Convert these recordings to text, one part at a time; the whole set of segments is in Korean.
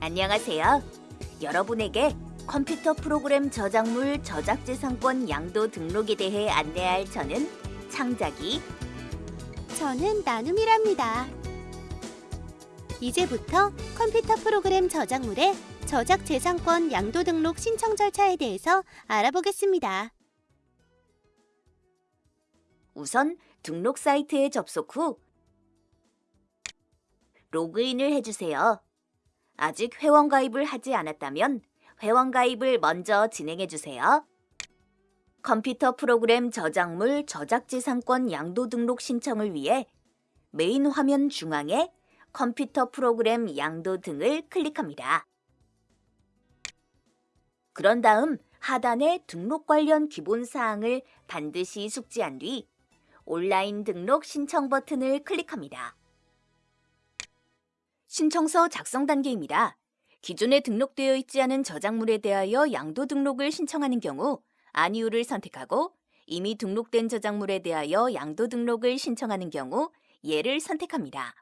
안녕하세요. 여러분에게 컴퓨터 프로그램 저작물 저작재산권 양도 등록에 대해 안내할 저는 창작이 저는 나눔이랍니다. 이제부터 컴퓨터 프로그램 저작물의 저작 재산권 양도 등록 신청 절차에 대해서 알아보겠습니다. 우선 등록 사이트에 접속 후 로그인을 해주세요. 아직 회원 가입을 하지 않았다면 회원 가입을 먼저 진행해 주세요. 컴퓨터 프로그램 저작물 저작재산권 양도 등록 신청을 위해 메인 화면 중앙에 컴퓨터 프로그램 양도 등록을 클릭합니다. 그런 다음 하단에 등록 관련 기본 사항을 반드시 숙지한 뒤 온라인 등록 신청 버튼을 클릭합니다. 신청서 작성 단계입니다. 기존에 등록되어 있지 않은 저작물에 대하여 양도 등록을 신청하는 경우 아니오를 선택하고 이미 등록된 저작물에 대하여 양도 등록을 신청하는 경우 예를 선택합니다.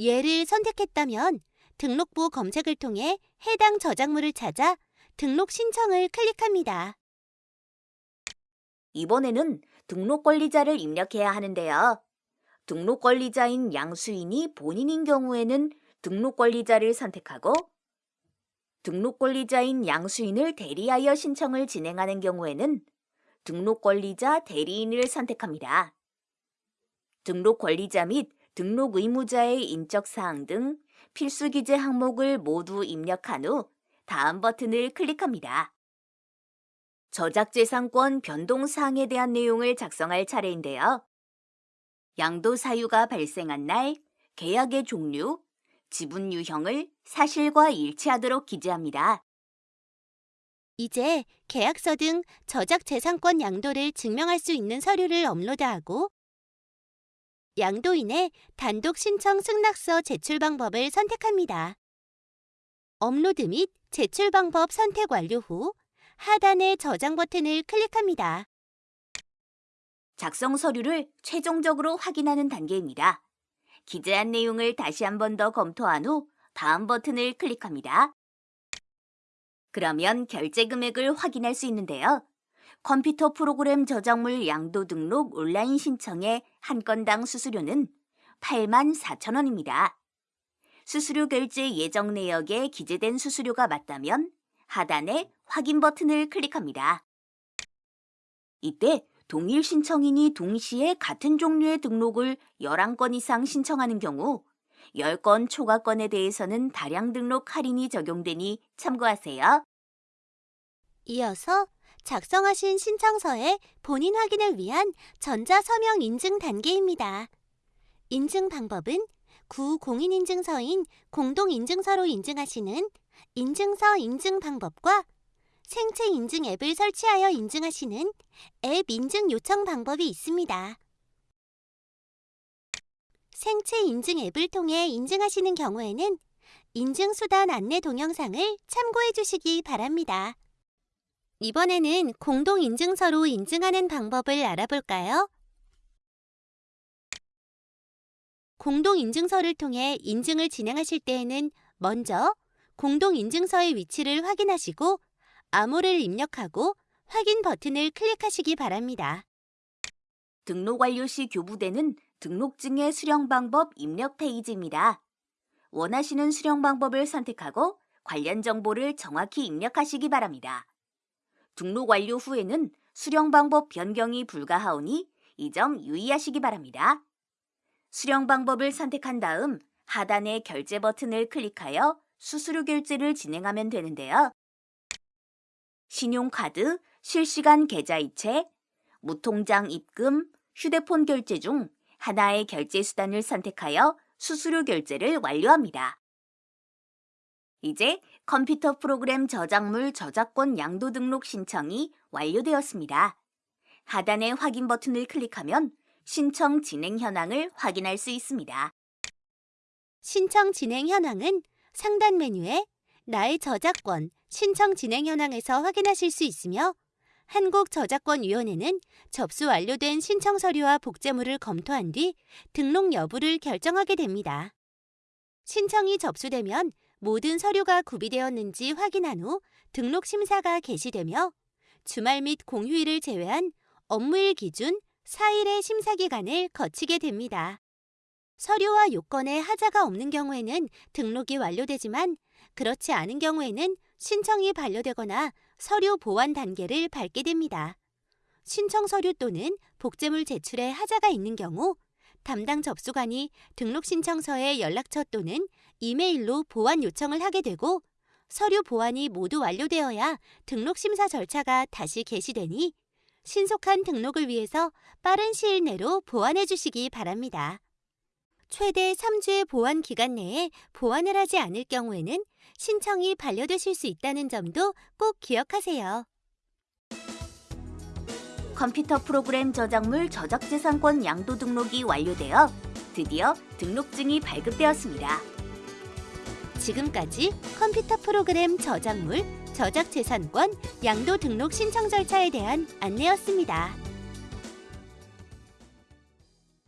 예를 선택했다면 등록부 검색을 통해 해당 저작물을 찾아 등록 신청을 클릭합니다. 이번에는 등록 권리자를 입력해야 하는데요. 등록 권리자인 양수인이 본인인 경우에는 등록 권리자를 선택하고 등록 권리자인 양수인을 대리하여 신청을 진행하는 경우에는 등록 권리자 대리인을 선택합니다. 등록 권리자 및 등록 의무자의 인적 사항 등 필수 기재 항목을 모두 입력한 후 다음 버튼을 클릭합니다. 저작재산권 변동 사항에 대한 내용을 작성할 차례인데요. 양도 사유가 발생한 날, 계약의 종류, 지분 유형을 사실과 일치하도록 기재합니다. 이제 계약서 등 저작 재산권 양도를 증명할 수 있는 서류를 업로드하고 양도인의 단독 신청 승낙서 제출 방법을 선택합니다. 업로드 및 제출 방법 선택 완료 후 하단의 저장 버튼을 클릭합니다. 작성 서류를 최종적으로 확인하는 단계입니다. 기재한 내용을 다시 한 번 더 검토한 후 다음 버튼을 클릭합니다. 그러면 결제 금액을 확인할 수 있는데요. 컴퓨터 프로그램 저작물 양도 등록 온라인 신청의 한 건당 수수료는 8만 4천 원입니다. 수수료 결제 예정 내역에 기재된 수수료가 맞다면 하단에 확인 버튼을 클릭합니다. 이때 동일 신청인이 동시에 같은 종류의 등록을 11건 이상 신청하는 경우 10건 초과건에 대해서는 다량 등록 할인이 적용되니 참고하세요. 이어서 작성하신 신청서의 본인 확인을 위한 전자 서명 인증 단계입니다. 인증 방법은 구공인인증서인 공동인증서로 인증하시는 인증서 인증 방법과 생체 인증 앱을 설치하여 인증하시는 앱 인증 요청 방법이 있습니다. 생체 인증 앱을 통해 인증하시는 경우에는 인증 수단 안내 동영상을 참고해 주시기 바랍니다. 이번에는 공동 인증서로 인증하는 방법을 알아볼까요? 공동 인증서를 통해 인증을 진행하실 때에는 먼저 공동 인증서의 위치를 확인하시고 암호를 입력하고 확인 버튼을 클릭하시기 바랍니다. 등록 완료 시 교부되는 등록증의 수령 방법 입력 페이지입니다. 원하시는 수령 방법을 선택하고 관련 정보를 정확히 입력하시기 바랍니다. 등록 완료 후에는 수령 방법 변경이 불가하오니 이 점 유의하시기 바랍니다. 수령 방법을 선택한 다음 하단의 결제 버튼을 클릭하여 수수료 결제를 진행하면 되는데요. 신용카드, 실시간 계좌이체, 무통장 입금, 휴대폰 결제 중 하나의 결제 수단을 선택하여 수수료 결제를 완료합니다. 이제 컴퓨터 프로그램 저작물 저작권 양도 등록 신청이 완료되었습니다. 하단의 확인 버튼을 클릭하면 신청 진행 현황을 확인할 수 있습니다. 신청 진행 현황은 상단 메뉴에 나의 저작권 신청 진행 현황에서 확인하실 수 있으며 한국저작권위원회는 접수 완료된 신청 서류와 복제물을 검토한 뒤 등록 여부를 결정하게 됩니다. 신청이 접수되면 모든 서류가 구비되었는지 확인한 후 등록 심사가 개시되며 주말 및 공휴일을 제외한 업무일 기준 4일의 심사 기간을 거치게 됩니다. 서류와 요건에 하자가 없는 경우에는 등록이 완료되지만 그렇지 않은 경우에는 신청이 반려되거나 서류 보완 단계를 밟게 됩니다. 신청 서류 또는 복제물 제출에 하자가 있는 경우 담당 접수관이 등록 신청서에 연락처 또는 이메일로 보완 요청을 하게 되고 서류 보완이 모두 완료되어야 등록 심사 절차가 다시 개시되니 신속한 등록을 위해서 빠른 시일 내로 보완해 주시기 바랍니다. 최대 3주의 보완 기간 내에 보완을 하지 않을 경우에는 신청이 반려되실 수 있다는 점도 꼭 기억하세요. 컴퓨터 프로그램 저작물 저작재산권 양도 등록이 완료되어 드디어 등록증이 발급되었습니다. 지금까지 컴퓨터 프로그램 저작물, 저작재산권, 양도 등록 신청 절차에 대한 안내였습니다.